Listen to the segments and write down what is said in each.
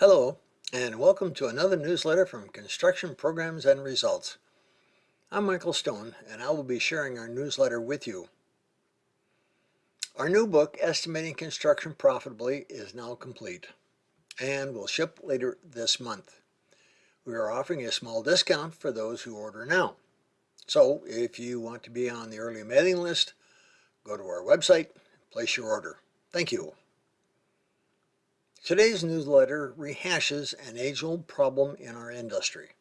Hello, and welcome to another newsletter from Construction Programs and Results. I'm Michael Stone, and I will be sharing our newsletter with you. Our new book, Estimating Construction Profitably, is now complete and will ship later this month. We are offering a small discount for those who order now. So if you want to be on the early mailing list, go to our website, and place your order. Thank you. Today's newsletter rehashes an age-old problem in our industry.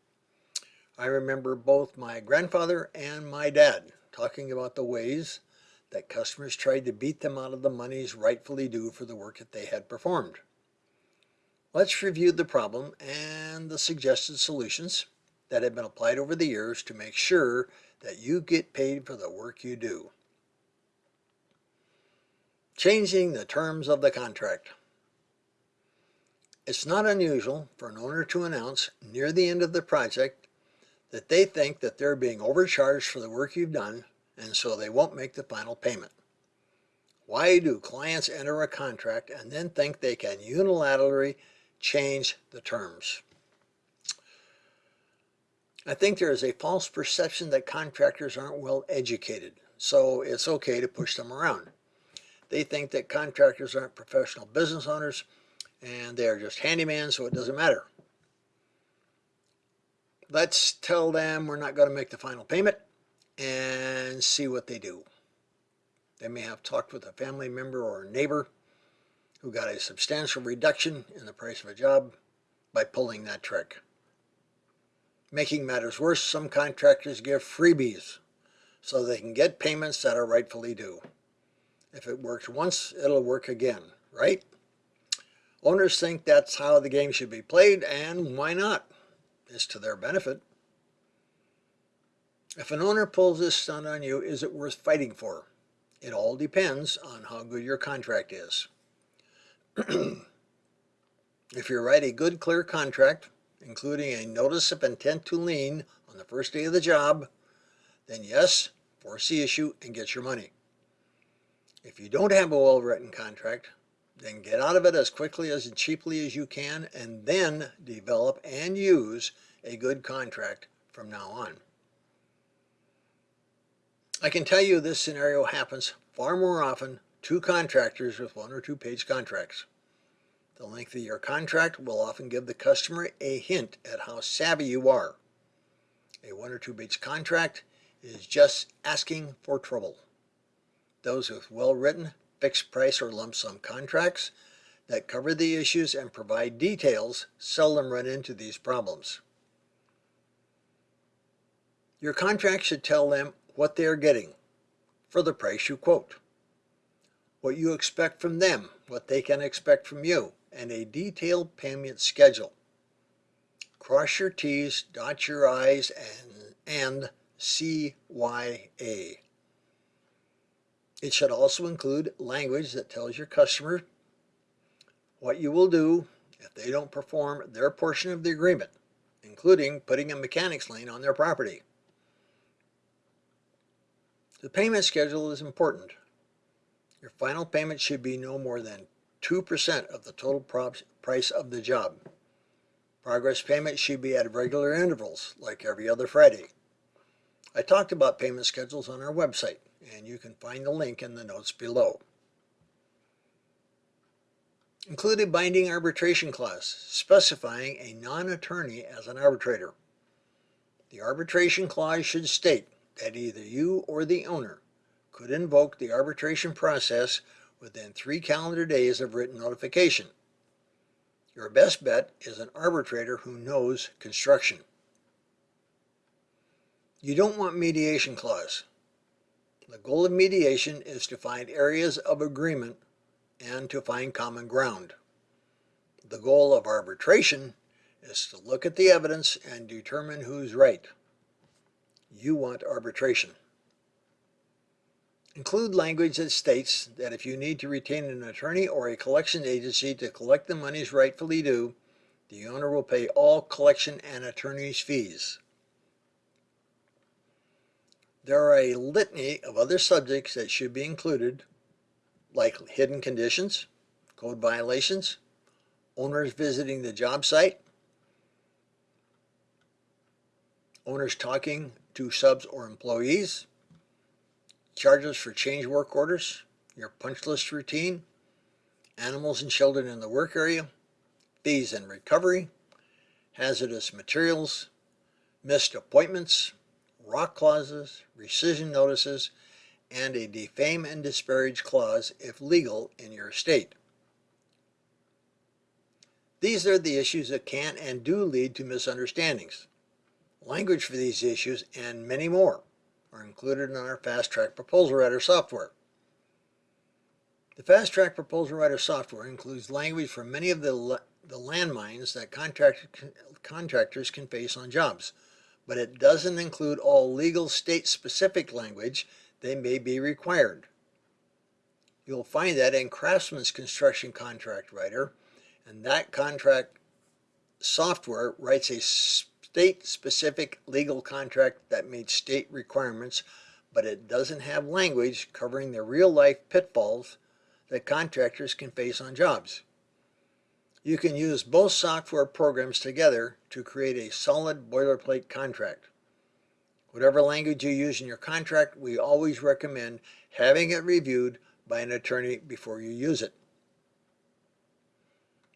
I remember both my grandfather and my dad talking about the ways that customers tried to beat them out of the monies rightfully due for the work that they had performed. Let's review the problem and the suggested solutions that have been applied over the years to make sure that you get paid for the work you do. Changing the terms of the contract. It's not unusual for an owner to announce near the end of the project that they think that they're being overcharged for the work you've done and so they won't make the final payment. Why do clients enter a contract and then think they can unilaterally change the terms? I think there is a false perception that contractors aren't well educated, so it's okay to push them around. They think that contractors aren't professional business owners and they are just handyman, so it doesn't matter. Let's tell them we're not going to make the final payment and see what they do. They may have talked with a family member or a neighbor who got a substantial reduction in the price of a job by pulling that trick. Making matters worse, some contractors give freebies so they can get payments that are rightfully due. If it works once, it'll work again, right? Owners think that's how the game should be played, and why not? It's to their benefit. If an owner pulls this stunt on you, is it worth fighting for? It all depends on how good your contract is. if you write a good, clear contract, including a notice of intent to lien on the first day of the job, then yes, force the issue and get your money. If you don't have a well-written contract, then get out of it as quickly as cheaply as you can and then develop and use a good contract from now on. I can tell you this scenario happens far more often to contractors with one or two page contracts. The length of your contract will often give the customer a hint at how savvy you are. A one or two page contract is just asking for trouble. Those with well-written fixed price or lump sum contracts that cover the issues and provide details seldom run into these problems. Your contract should tell them what they are getting for the price you quote, what you expect from them, what they can expect from you, and a detailed payment schedule. Cross your T's, dot your I's, and, and CYA. It should also include language that tells your customer what you will do if they don't perform their portion of the agreement, including putting a mechanics lien on their property. The payment schedule is important. Your final payment should be no more than 2% of the total price of the job. Progress payment should be at regular intervals, like every other Friday. I talked about payment schedules on our website and you can find the link in the notes below. Include a binding arbitration clause specifying a non-attorney as an arbitrator. The arbitration clause should state that either you or the owner could invoke the arbitration process within three calendar days of written notification. Your best bet is an arbitrator who knows construction. You don't want mediation clause. The goal of mediation is to find areas of agreement and to find common ground. The goal of arbitration is to look at the evidence and determine who's right. You want arbitration. Include language that states that if you need to retain an attorney or a collection agency to collect the monies rightfully due, the owner will pay all collection and attorney's fees. There are a litany of other subjects that should be included, like hidden conditions, code violations, owners visiting the job site, owners talking to subs or employees, charges for change work orders, your punch list routine, animals and children in the work area, fees and recovery, hazardous materials, missed appointments, rock clauses, rescission notices, and a defame and disparage clause if legal in your state. These are the issues that can and do lead to misunderstandings. Language for these issues and many more are included in our Fast Track Proposal Writer software. The Fast Track Proposal Writer software includes language for many of the, the landmines that contract, contractors can face on jobs, but it doesn't include all legal state-specific language they may be required. You'll find that in Craftsman's Construction Contract Writer, and that contract software writes a state-specific legal contract that meets state requirements, but it doesn't have language covering the real-life pitfalls that contractors can face on jobs. You can use both software programs together to create a solid boilerplate contract. Whatever language you use in your contract, we always recommend having it reviewed by an attorney before you use it.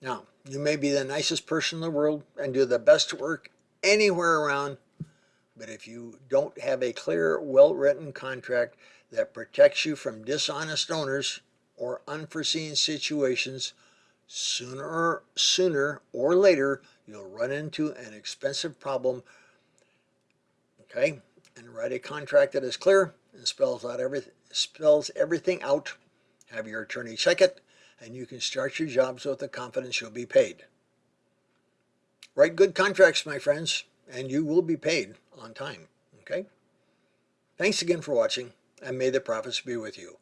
Now, you may be the nicest person in the world and do the best work anywhere around, but if you don't have a clear, well-written contract that protects you from dishonest owners or unforeseen situations, sooner, sooner or later, you'll run into an expensive problem okay? And write a contract that is clear and spells out every spells everything out. Have your attorney check it and you can start your jobs with the confidence you'll be paid. Write good contracts my friends and you will be paid on time okay? Thanks again for watching and may the profits be with you